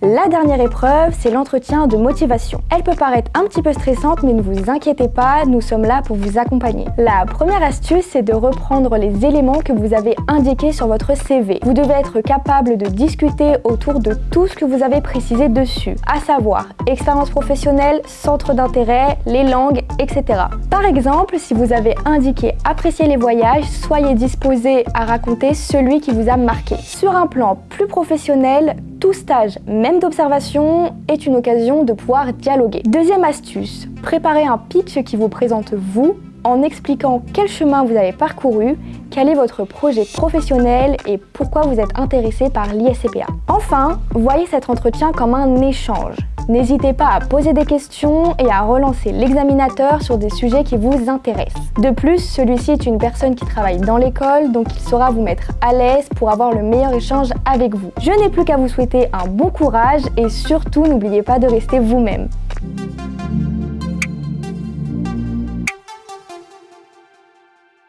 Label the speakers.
Speaker 1: La dernière épreuve, c'est l'entretien de motivation. Elle peut paraître un petit peu stressante, mais ne vous inquiétez pas, nous sommes là pour vous accompagner. La première astuce, c'est de reprendre les éléments que vous avez indiqués sur votre CV. Vous devez être capable de discuter autour de tout ce que vous avez précisé dessus, à savoir expérience professionnelle, centre d'intérêt, les langues, etc. Par exemple, si vous avez indiqué apprécier les voyages, soyez disposé à raconter celui qui vous a marqué. Sur un plan plus professionnel, tout stage, même d'observation, est une occasion de pouvoir dialoguer. Deuxième astuce, préparez un pitch qui vous présente vous en expliquant quel chemin vous avez parcouru, quel est votre projet professionnel et pourquoi vous êtes intéressé par l'ISCPA. Enfin, voyez cet entretien comme un échange. N'hésitez pas à poser des questions et à relancer l'examinateur sur des sujets qui vous intéressent. De plus, celui-ci est une personne qui travaille dans l'école, donc il saura vous mettre à l'aise pour avoir le meilleur échange avec vous. Je n'ai plus qu'à vous souhaiter un bon courage et surtout n'oubliez pas de rester vous-même.